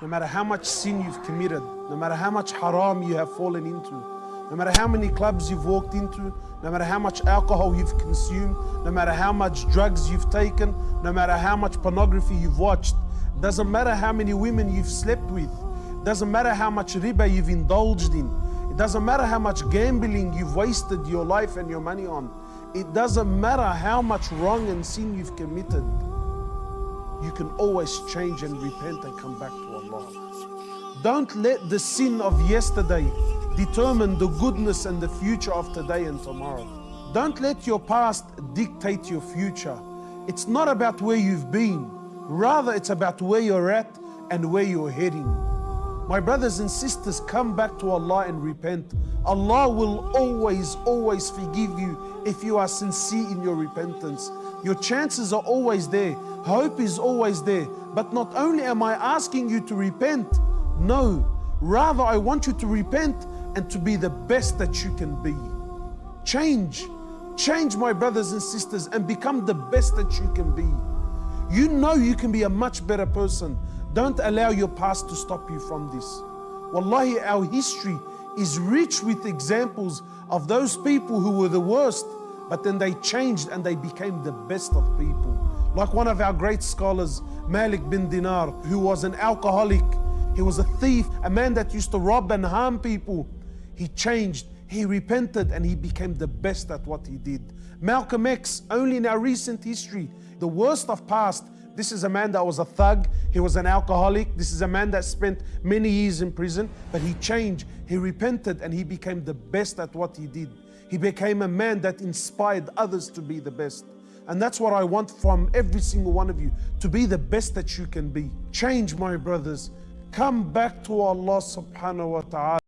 No matter how much sin you've committed, no matter how much haram you have fallen into, no matter how many clubs you've walked into, no matter how much alcohol you've consumed, no matter how much drugs you've taken, no matter how much pornography you've watched, doesn't matter how many women you've slept with, doesn't matter how much riba you've indulged in, it doesn't matter how much gambling you've wasted your life and your money on, it doesn't matter how much wrong and sin you've committed, can always change and repent and come back to Allah. Don't let the sin of yesterday determine the goodness and the future of today and tomorrow. Don't let your past dictate your future. It's not about where you've been, rather, it's about where you're at and where you're heading. My brothers and sisters, come back to Allah and repent. Allah will always, always forgive you if you are sincere in your repentance. Your chances are always there. Hope is always there. But not only am I asking you to repent, no, rather I want you to repent and to be the best that you can be. Change, change my brothers and sisters and become the best that you can be. You know you can be a much better person. Don't allow your past to stop you from this. Wallahi, our history is rich with examples of those people who were the worst but then they changed and they became the best of people. Like one of our great scholars, Malik bin Dinar, who was an alcoholic, he was a thief, a man that used to rob and harm people. He changed, he repented, and he became the best at what he did. Malcolm X, only in our recent history, the worst of past, this is a man that was a thug, he was an alcoholic, this is a man that spent many years in prison, but he changed, he repented, and he became the best at what he did. He became a man that inspired others to be the best. And that's what I want from every single one of you, to be the best that you can be. Change, my brothers. Come back to Allah subhanahu wa ta'ala.